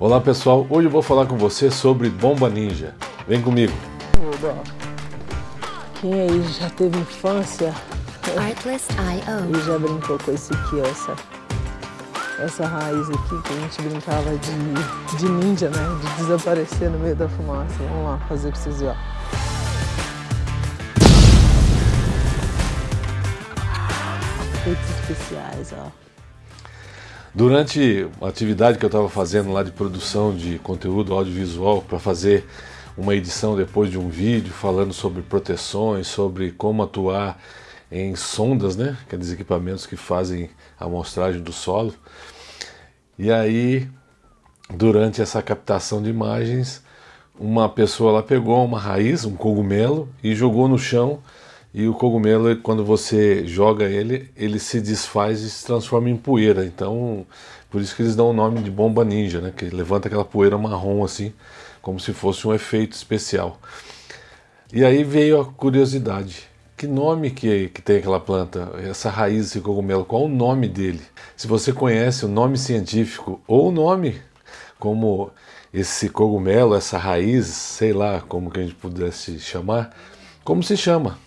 Olá pessoal, hoje eu vou falar com você sobre Bomba Ninja. Vem comigo. Quem aí já teve infância e já brincou com esse aqui, essa, essa raiz aqui que a gente brincava de, de ninja, né? De desaparecer no meio da fumaça. Vamos lá fazer pra vocês verem. Efeitos especiais, ó. Durante a atividade que eu estava fazendo lá de produção de conteúdo audiovisual para fazer uma edição depois de um vídeo falando sobre proteções, sobre como atuar em sondas, né? Dizer, equipamentos que fazem a amostragem do solo. E aí, durante essa captação de imagens, uma pessoa lá pegou uma raiz, um cogumelo, e jogou no chão e o cogumelo, quando você joga ele, ele se desfaz e se transforma em poeira. Então, por isso que eles dão o nome de bomba ninja, né? Que levanta aquela poeira marrom assim, como se fosse um efeito especial. E aí veio a curiosidade. Que nome que, que tem aquela planta, essa raiz, esse cogumelo? Qual o nome dele? Se você conhece o nome científico ou o nome como esse cogumelo, essa raiz, sei lá como que a gente pudesse chamar, como se chama?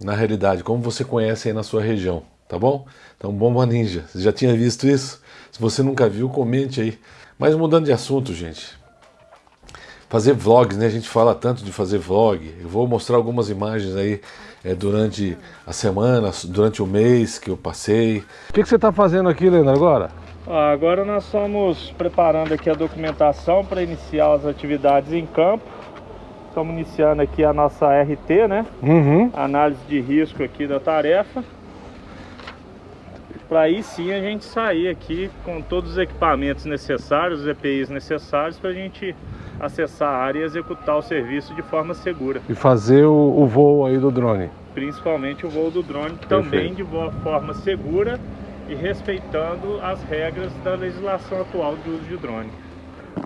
Na realidade, como você conhece aí na sua região, tá bom? Então, Bomba Ninja, você já tinha visto isso? Se você nunca viu, comente aí. Mas mudando de assunto, gente, fazer vlogs, né? A gente fala tanto de fazer vlog. Eu vou mostrar algumas imagens aí é, durante a semana, durante o mês que eu passei. O que, que você está fazendo aqui, Leandro, agora? Agora nós estamos preparando aqui a documentação para iniciar as atividades em campo. Estamos iniciando aqui a nossa RT, né? Uhum. Análise de risco aqui da tarefa. Para aí sim a gente sair aqui com todos os equipamentos necessários, os EPIs necessários para a gente acessar a área e executar o serviço de forma segura. E fazer o, o voo aí do drone. Principalmente o voo do drone, Perfeito. também de forma segura e respeitando as regras da legislação atual do uso de drone.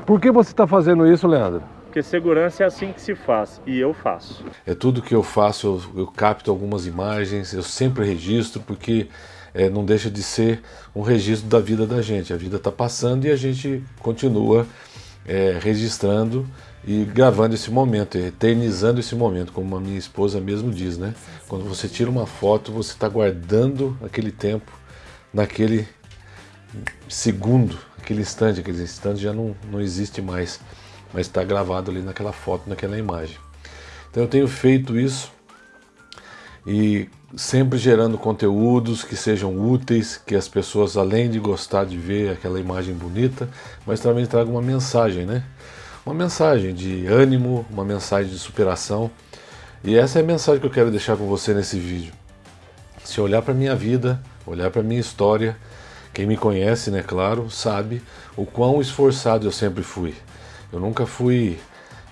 Por que você está fazendo isso, Leandro? Porque segurança é assim que se faz, e eu faço. É tudo que eu faço, eu, eu capto algumas imagens, eu sempre registro, porque é, não deixa de ser um registro da vida da gente. A vida está passando e a gente continua é, registrando e gravando esse momento, eternizando esse momento, como a minha esposa mesmo diz, né? Quando você tira uma foto, você está guardando aquele tempo naquele segundo, aquele instante, aquele instante já não, não existe mais mas está gravado ali naquela foto, naquela imagem. Então eu tenho feito isso e sempre gerando conteúdos que sejam úteis, que as pessoas além de gostar de ver aquela imagem bonita, mas também tragam uma mensagem, né? Uma mensagem de ânimo, uma mensagem de superação. E essa é a mensagem que eu quero deixar com você nesse vídeo. Se olhar para minha vida, olhar para minha história, quem me conhece, né, claro, sabe o quão esforçado eu sempre fui. Eu nunca fui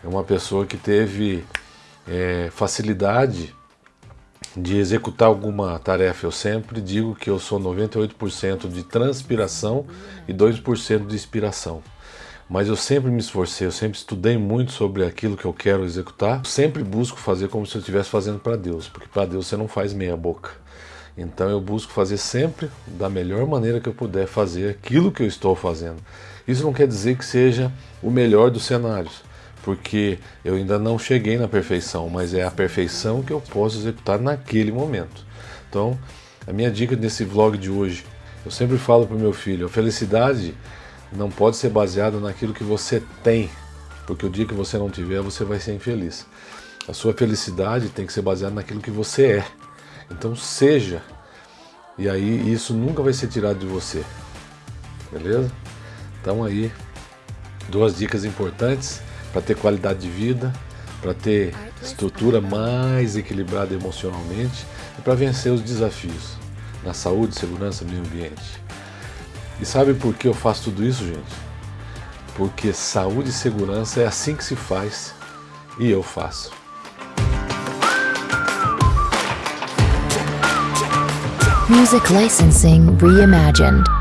uma pessoa que teve é, facilidade de executar alguma tarefa. Eu sempre digo que eu sou 98% de transpiração e 2% de inspiração. Mas eu sempre me esforcei, eu sempre estudei muito sobre aquilo que eu quero executar. Sempre busco fazer como se eu estivesse fazendo para Deus, porque para Deus você não faz meia boca. Então eu busco fazer sempre da melhor maneira que eu puder fazer aquilo que eu estou fazendo. Isso não quer dizer que seja o melhor dos cenários, porque eu ainda não cheguei na perfeição, mas é a perfeição que eu posso executar naquele momento. Então, a minha dica nesse vlog de hoje, eu sempre falo para o meu filho, a felicidade não pode ser baseada naquilo que você tem, porque o dia que você não tiver, você vai ser infeliz. A sua felicidade tem que ser baseada naquilo que você é. Então seja, e aí isso nunca vai ser tirado de você, beleza? Então aí, duas dicas importantes para ter qualidade de vida, para ter estrutura mais equilibrada emocionalmente e para vencer os desafios na saúde, segurança, meio ambiente. E sabe por que eu faço tudo isso, gente? Porque saúde e segurança é assim que se faz e eu faço. Music licensing reimagined.